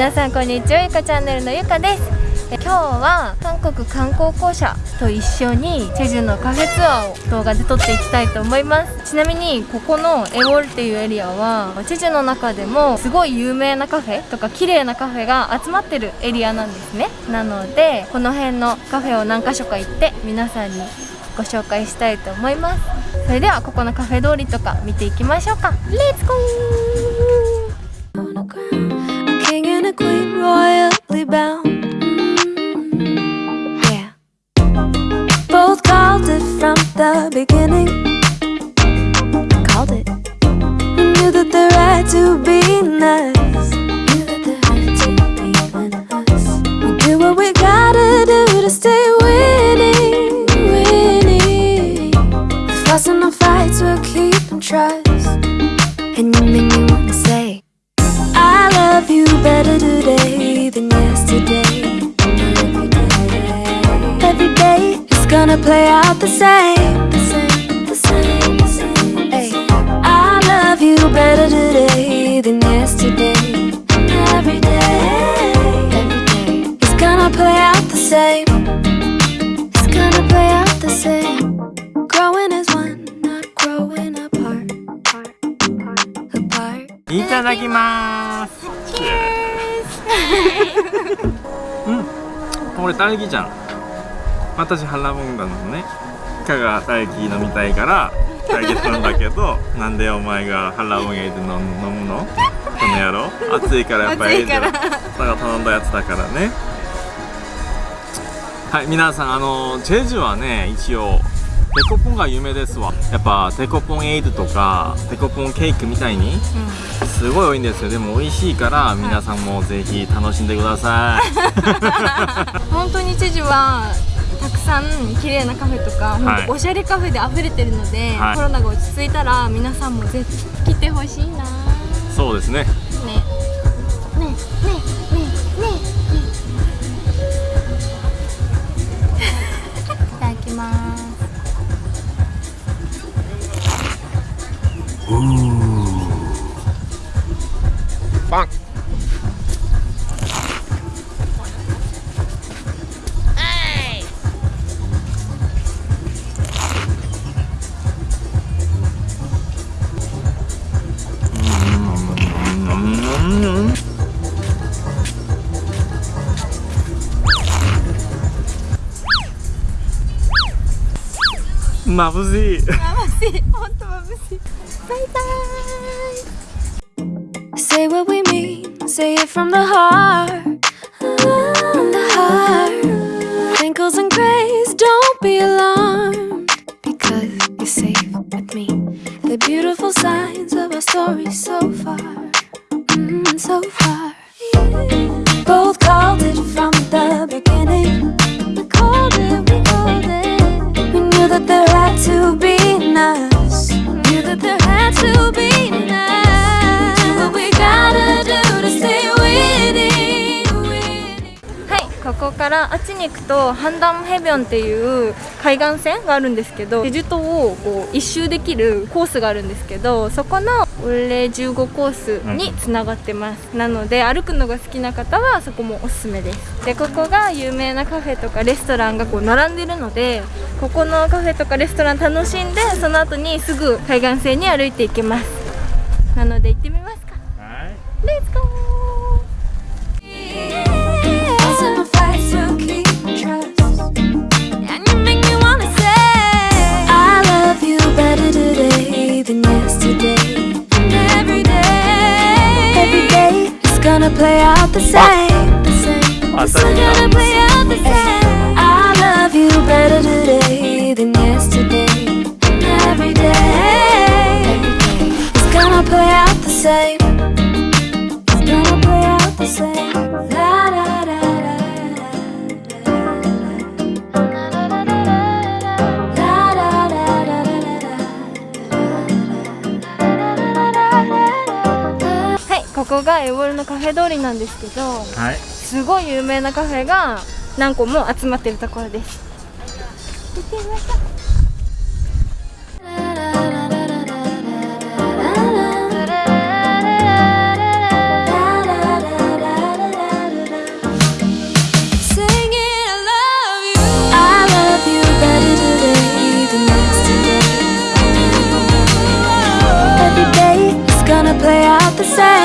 皆さんこんにちはゆかチャンネルのゆかです。今日は韓国観光公社と一緒にチェジュのカフェツアーを動画で撮っていきたいと思います。ちなみにここのエウォルっていうエリアはチェジュの中でもすごい有名なカフェとか綺麗なカフェが集まってるエリアなんですね。なのでこの辺のカフェを何か所か行って皆さんにご紹介したいと思います。それではここのカフェ通りとか見ていきましょうか。レッツゴー gonna play out the same, the same, the same, the same. Hey, I love you better today than yesterday. Every day, every day, it's gonna play out the same. It's gonna play out the same. Growing as one, not growing apart. apart, apart, apart. いただきます。うん、これ딸기じゃん。 私腹もんだのね。かが大輝飲みたいから大輝頼んだけど なんでお前が腹もん入れて飲むの？この野郎。暑いからやっぱり。だから頼んだやつだからね。はい皆さんあのチェジュはね一応デコポンが有名ですわ。やっぱデコポンエイドとかデコポンケーキみたいにすごい多いんですよ。でも美味しいから皆さんもぜひ楽しんでください。本当にチェジュはたくさん綺麗なカフェとか、はい、おしゃれカフェで溢れてるので、はい、コロナが落ち着いたら皆さんもぜひ来てほしいな。そうですね。ね。ね。ね。ね。ね。ね。いただきます。パン眩しい眩しい本当眩しいバイバイ Say what we mean say it from the heart from the heart Wrinkles and grays don't be alarmed because you're safe with me the beautiful signs of our story so far mm, so far both called it from ここからあっちに行くとハンダムヘビョンっていう海岸線があるんですけどチェジュ島をこう一周できるコースがあるんですけどそこの俺15コースにつながってます、うん、なので歩くのが好きな方はそこもおすすめです。でここが有名なカフェとかレストランがこう並んでるのでここのカフェとかレストラン楽しんでその後にすぐ海岸線に歩いていけます。なので行ってみますか。はい。レッツゴー「あ play out the same, the same. It's gonna play out the same. I love you better today than yesterday. Every day, it's gonna play out the same. がエボルのカフェ通りなんですけど、はい、すごい有名なカフェが何個も集まってるところです。行ってみましょう。さ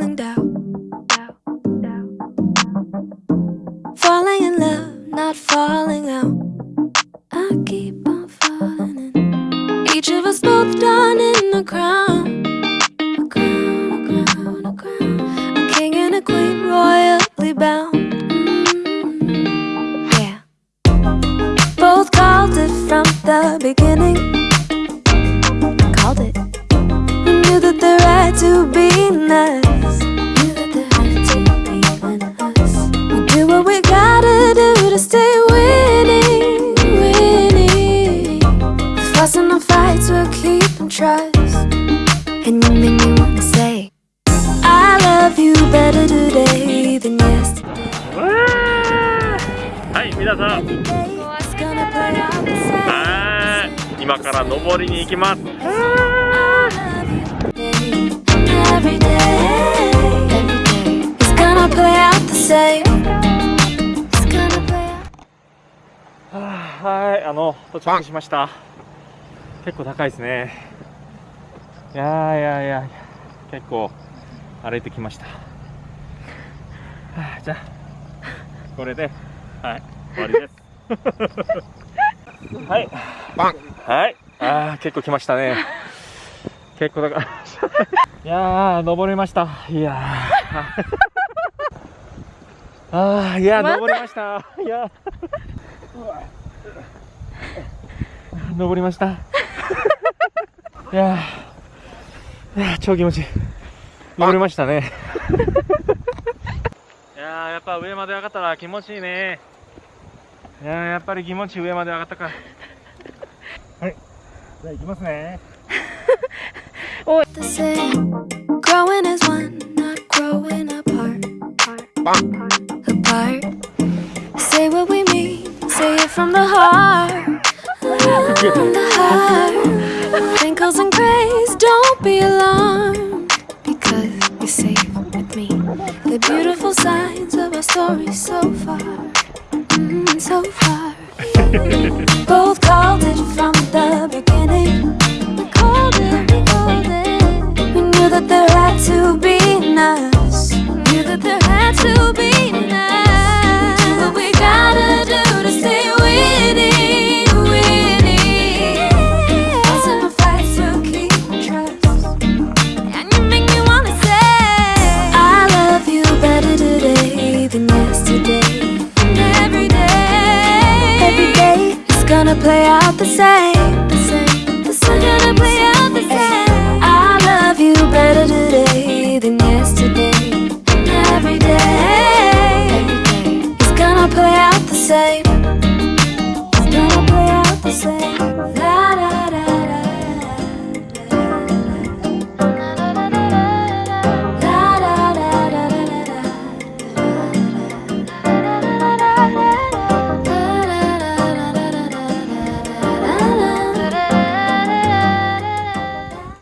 feeling down trust. And you make me wanna say, I love you better today than yesterday. はい皆さん.はい今から登りに行きます.はいあの到着しました結構高いですねいやーいやいや結構歩いてきました。はあじゃあこれではい終わりです。はい。はい。あー結構来ましたね。結構高い いやー登れました。いやー。あーいやー登りました。いや。ー登りました。いや超気持ちいい。登りましたね。いやーやっぱ上まで上がったら気持ちいいね。いやーやっぱり気持ちいい上まで上がったか。はい。じゃあ行きますね。not growing apart. Apart. Say what we mean, say it from the heart. From the heart. Wrinkles and grays, don't be alarmed. Story so far. Mm, so far. play out the same.